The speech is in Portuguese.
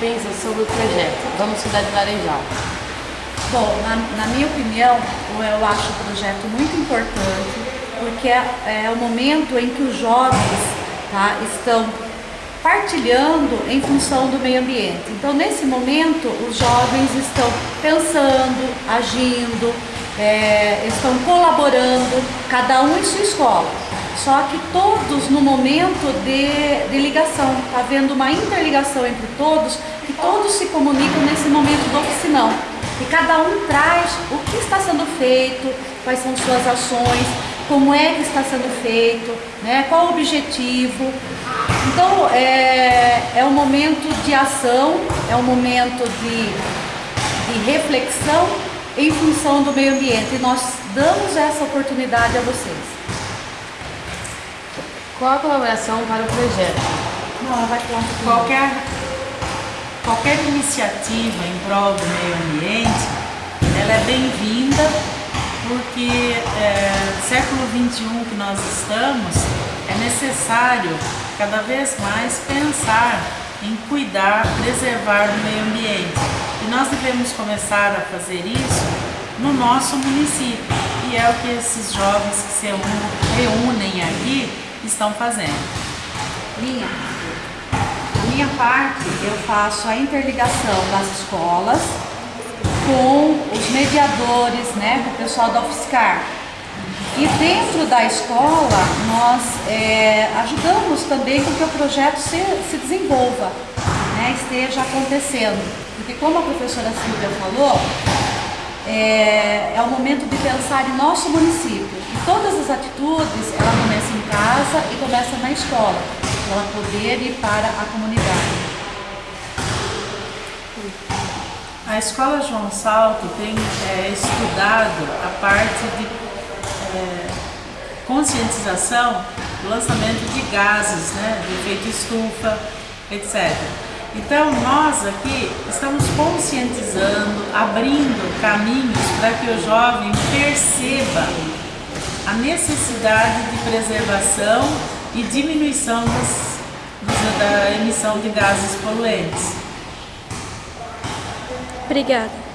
pensa sobre o projeto Vamos Cidade Laranjal? Bom, na, na, minha opinião, eu acho o projeto muito importante, porque é, é o momento em que os jovens tá, estão partilhando em função do meio ambiente. Então, nesse momento, os jovens estão pensando, agindo, é, estão colaborando, cada um em sua escola. Só que todos no momento de, de ligação, está havendo uma interligação entre todos, que todos se comunicam nesse momento do oficinão. E cada um traz o que está sendo feito, quais são suas ações, como é que está sendo feito, né, qual o objetivo. Então, é, é um momento de ação, é um momento de, de reflexão em função do meio ambiente. E nós damos essa oportunidade a vocês. Qual a colaboração para o projeto? Não, ela vai falar um qualquer, qualquer iniciativa em prol do meio ambiente, ela é bem-vinda porque é, século XXI que nós estamos, é necessário cada vez mais pensar em cuidar, preservar o meio ambiente. E nós devemos começar a fazer isso no nosso município. E é o que esses jovens que se reúnem aqui estão fazendo. Minha, a minha parte eu faço a interligação das escolas com os mediadores, né, com o pessoal da UFSCar. E dentro da escola, nós é, ajudamos também com que o projeto se, se desenvolva, né, esteja acontecendo. Porque como a professora Silvia falou, é, é o momento de pensar em nosso município. E todas as atitudes, ela começa em casa e começa na escola, para ela poder ir para a comunidade. A Escola João Salto tem é, estudado a parte de é, conscientização do lançamento de gases, né, de efeito estufa, etc. Então nós aqui estamos conscientizando, abrindo caminhos para que o jovem perceba a necessidade de preservação e diminuição da emissão de gases poluentes. Obrigada.